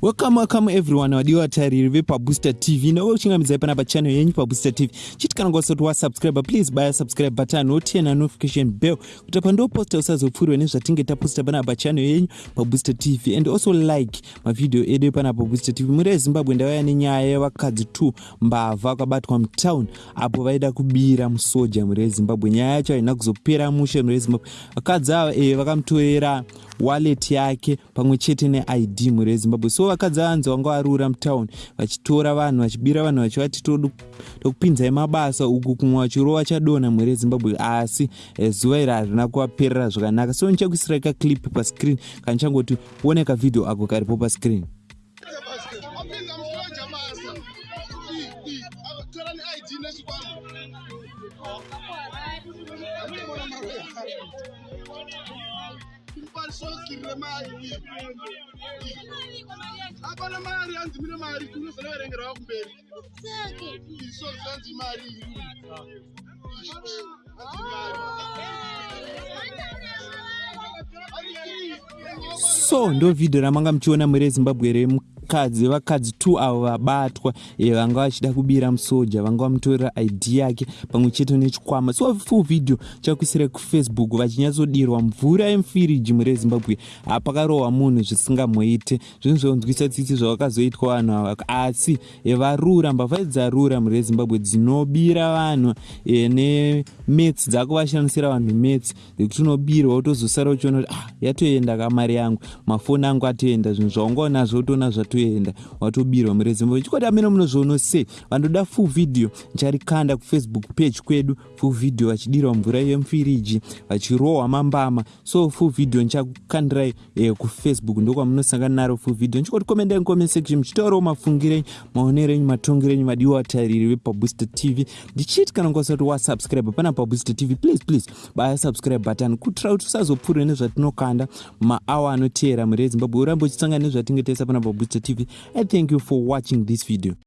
welcome welcome everyone. Wadiwa vatariri vepabooster tv newe uchingamidzai pana pachannel yenyu pabooster tv chiti kana kwasati wasubscribe please baya subscribe button. Wotiyena notification bell. Kuti pandoposta usazopfurirwa nezvatinge taposta pana pachannel yenyu pabooster tv and also like mavhidhio edu pana pabooster tv muri ezimbabwe ndavaya nenyaya yevakadzi 2 mbavha vakabatwa mutown apo vaida kubira musoja muri ezimbabwe nyaya yacho haina kuzopera mushe muri ezimbabwe vakadzi ava e, vakamutorera wallet yake pamwe chete neid muri ezimbabwe so vakadzi vanzi vanga varura mutauni vachitora vanhu vachibira vanhu vachivati tokupinzai mabasa uku kumwe vachirova chadonha muri ezimbabwe asi eh, zuva iri harina kuvaperera zvakanaka. So nichakuisirai kaclip pascreen kanichangoti one kavhidhio ako karipo pascreen sokirire mari apana mari hanzi mine mari kunozonoverengerwa kumberi iso zvanzi mari so ndo vhidhio ramanga muchiona muri ezimbabwe remu vakadzi vakadzi t avo vabatwa e, vanga vachida kubira musoja vanga vamutorera id yake pamwe chete nechikwama. So full video chakuisirai kufacebook vachinyatsodirwa mvura yemufiriji muri ezimbabwe hapakarohwa munhu zvisingamboite. Zvinhu zvonzwisa tsitsi zvavakazoitwa vanhu ava. Asi e, varura mbavha dzarura muri ezimbabwe dzinobira vanhu e, nemets dzako vashandisira vanhu mets ekuti unobirwa utozosara uchiona kuti ah yatoenda kamari yangu mafoni angu atoenda zvinhu zvaungaonazvo utoona zvato watoenda watobirwa muri zimbabwe chikwati amene munozviono sei? Vandoda full video nicharikanda kufacebook page kwedu full video vachidirwa mvura yemufiriji vachirohwa mambama. So full video nichakukandirai eh, kufacebook ndokwamunosangana naro full video. Nichikoti komendai comment section muchitaurawo mafungiro enyu maonero enyu matongero enyu madiwa vatariri vepabooster tv ndichiti kana kwasati wasubscribe pana pabooster tv please please baya subscribe button. Kuitira kuti usazopfurirwa nezvatinokanda maawa anoteera muri ezimbabwe urambe uchisangana nezvatinge taisa pana pabooster TV. I thank you for watching this video.